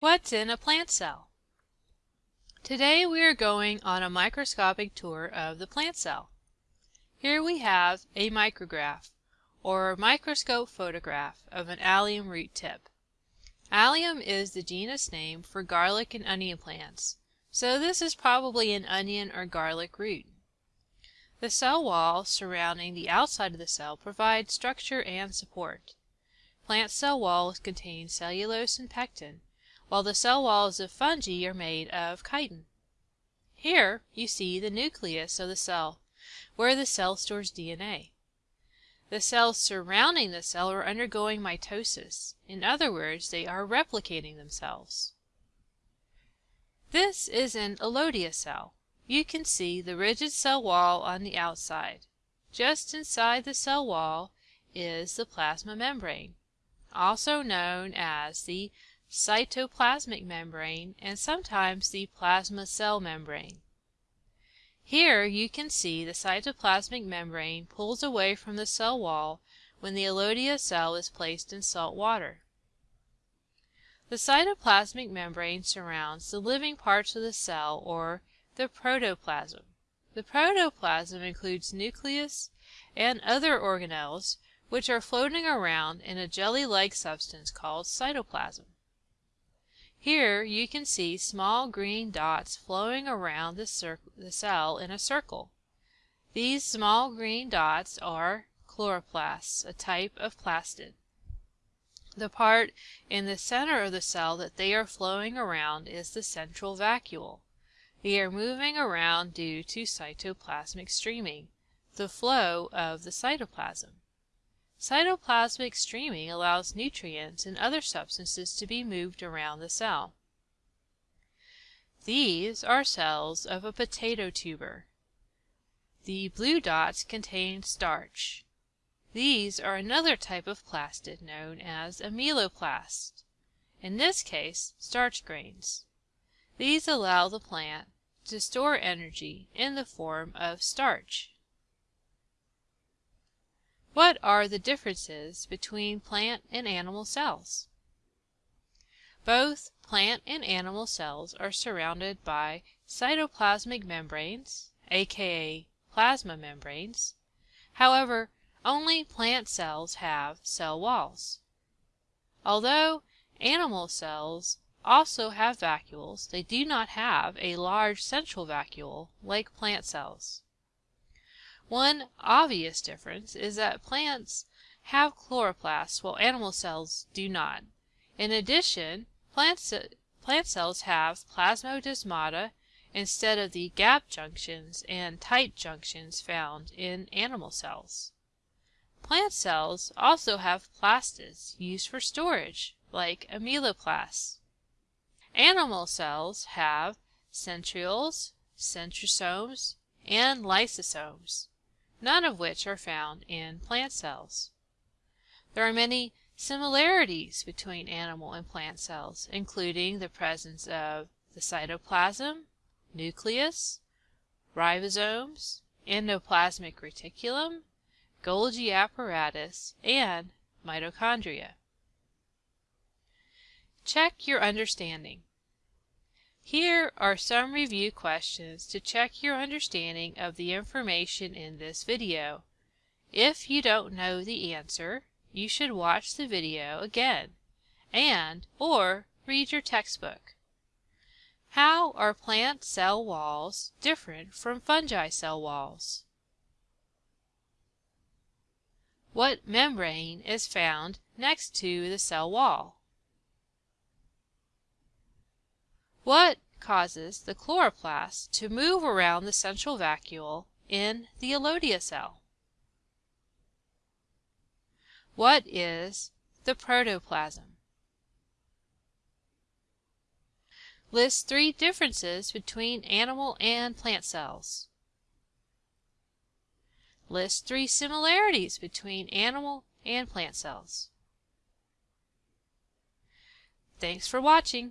What's in a plant cell? Today we are going on a microscopic tour of the plant cell. Here we have a micrograph, or microscope photograph, of an allium root tip. Allium is the genus name for garlic and onion plants, so this is probably an onion or garlic root. The cell wall surrounding the outside of the cell provides structure and support. Plant cell walls contain cellulose and pectin, while the cell walls of fungi are made of chitin. Here you see the nucleus of the cell, where the cell stores DNA. The cells surrounding the cell are undergoing mitosis. In other words, they are replicating themselves. This is an Elodea cell. You can see the rigid cell wall on the outside. Just inside the cell wall is the plasma membrane, also known as the cytoplasmic membrane, and sometimes the plasma cell membrane. Here you can see the cytoplasmic membrane pulls away from the cell wall when the Elodea cell is placed in salt water. The cytoplasmic membrane surrounds the living parts of the cell or the protoplasm. The protoplasm includes nucleus and other organelles which are floating around in a jelly-like substance called cytoplasm. Here you can see small green dots flowing around the, the, cell in a circle. These small green dots are chloroplasts, a type of plastid. The part in the center of the cell that they are flowing around is the central vacuole. They are moving around due to cytoplasmic streaming, the flow of the cytoplasm. Cytoplasmic streaming allows nutrients and other substances to be moved around the cell. These are cells of a potato tuber. The blue dots contain starch. These are another type of plastid known as amyloplast, in this case starch grains. These allow the plant to store energy in the form of starch. What are the differences between plant and animal cells? Both plant and animal cells are surrounded by cytoplasmic membranes, aka plasma membranes. However, only plant cells have cell walls. Although animal cells also have vacuoles, they do not have a large central vacuole like plant cells. One obvious difference is that plants have chloroplasts while animal cells do not. In addition, plant, plant cells have plasmodesmata instead of the gap junctions and tight junctions found in animal cells. Plant cells also have plastids used for storage, like amyloplasts. Animal cells have centrioles, centrosomes, and lysosomes none of which are found in plant cells. There are many similarities between animal and plant cells, including the presence of the cytoplasm, nucleus, ribosomes, endoplasmic reticulum, Golgi apparatus, and mitochondria. Check your understanding. Here are some review questions to check your understanding of the information in this video. If you don't know the answer, you should watch the video again and or read your textbook. How are plant cell walls different from fungi cell walls? What membrane is found next to the cell wall? What causes the chloroplast to move around the central vacuole in the Elodea cell? What is the protoplasm? List three differences between animal and plant cells. List three similarities between animal and plant cells. Thanks for watching.